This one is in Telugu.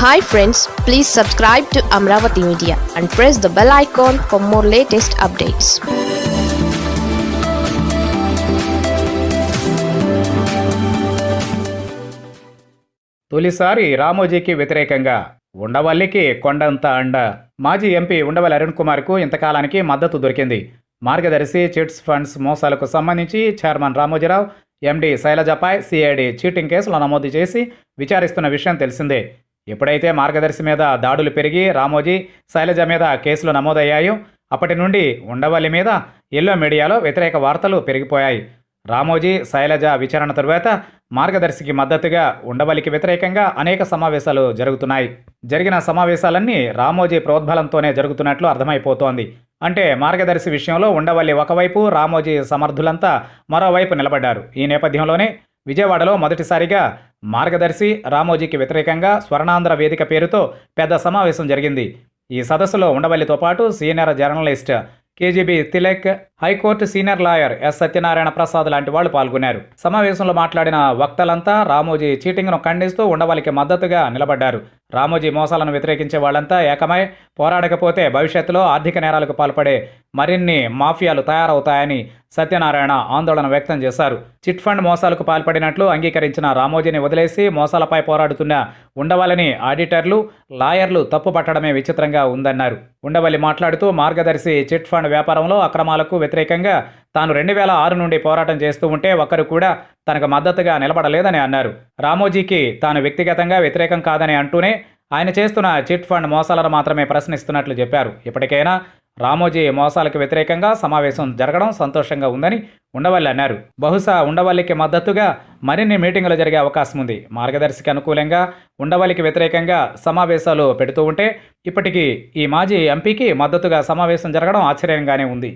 Hi friends please subscribe to Amaravati media and press the bell icon for more latest updates తొలిసారి రామోజీకి వ్యతిరేకంగా ఉండవల్లికి కొండంత అండ. మాజీ ఎంపీ ఉండవల్లి అరుణ్ కుమార్కు ఇంతకాలానికి మద్దతు దొరికింది. మార్గదర్శి చిట్స్ ఫండ్స్ మోసాలకు సంబంధించి చైర్మన్ రామోజీరావు ఎండీ శైలజపై సిఐడి చీటింగ్ కేసులో నమోదు చేసి విచారిస్తున్న విషయం తెలిసిందే. ఎప్పుడైతే మార్గదర్శి మీద దాడులు పెరిగి రామోజీ శైలజ మీద కేసులు నమోదయ్యాయో అప్పటి నుండి ఉండవల్లి మీద ఎల్లో మీడియాలో వ్యతిరేక వార్తలు పెరిగిపోయాయి. రామోజీ శైలజ విచారణ తరువాత మార్గదర్శికి మద్దతుగా ఉండవల్లికి వ్యతిరేకంగా అనేక సమావేశాలు జరుగుతున్నాయి. జరిగిన సమావేశాలన్నీ రామోజీ ప్రోద్బలంతోనే జరుగుతున్నట్లు అర్థమైపోతోంది. అంటే మార్గదర్శి విషయంలో ఉండవల్లి ఒకవైపు రామోజీ సమర్థులంతా మరోవైపు నిలబడ్డారు. ఈ నేపథ్యంలోనే విజయవాడలో మొదటిసారిగా మార్గదర్శి రామోజీకి వ్యతిరేకంగా స్వర్ణాంధ్ర వేదిక పేరుతో పెద్ద సమావేశం జరిగింది. ఈ సదస్సులో ఉండవల్లితో పాటు senior journalist KGB Tilak high court senior lawyer S Satyanarayana Prasad లాంటి వాళ్ళు పాల్గొన్నారు. సమావేశంలో మాట్లాడిన వక్తలంతా రామోజీ చీటింగ్ను ఖండిస్తూ ఉండవల్లికి మద్దతుగా నిలబడ్డారు. రామోజీ మోసాలను వ్యతిరేకించే వాళ్ళంతా ఏకమై పోరాడకపోతే భవిష్యత్తులో ఆర్థిక నేరాలకు పాల్పడే మరిన్ని మాఫియాలు తయారవుతాయని సత్యనారాయణ ఆందోళన వ్యక్తం చేశారు. చిట్ ఫండ్ మోసాలకు పాల్పడినట్లు అంగీకరించిన రామోజీని వదిలేసి మోసాలపై పోరాడుతున్న ఉండవల్లిని ఆడిటర్లు లాయర్లు తప్పుపట్టడమే విచిత్రంగా ఉందన్నారు. ఉండవల్లి మాట్లాడుతూ మార్గదర్శి చిట్ ఫండ్ వ్యాపారంలో అక్రమాలకు వ్యతిరేకంగా తాను రెండు వేల ఆరు నుండి పోరాటం చేస్తూ ఉంటే ఒక్కరు కూడా తనకు మద్దతుగా నిలబడలేదని అన్నారు. రామోజీకి తాను వ్యక్తిగతంగా వ్యతిరేకం కాదని అంటూనే ఆయన చేస్తున్న చిట్ ఫండ్ మోసాలను మాత్రమే ప్రశ్నిస్తున్నట్లు చెప్పారు. ఇప్పటికైనా రామోజీ మోసాలకు వ్యతిరేకంగా సమావేశం జరగడం సంతోషంగా ఉందని ఉండవల్లి అన్నారు. బహుశా ఉండవల్లికి మద్దతుగా మరిన్ని మీటింగులు జరిగే అవకాశం ఉంది. మార్గదర్శికి అనుకూలంగా ఉండవల్లికి వ్యతిరేకంగా సమావేశాలు పెడుతూ ఉంటే ఇప్పటికీ ఈ మాజీ ఎంపీకి మద్దతుగా సమావేశం జరగడం ఆశ్చర్యంగానే ఉంది.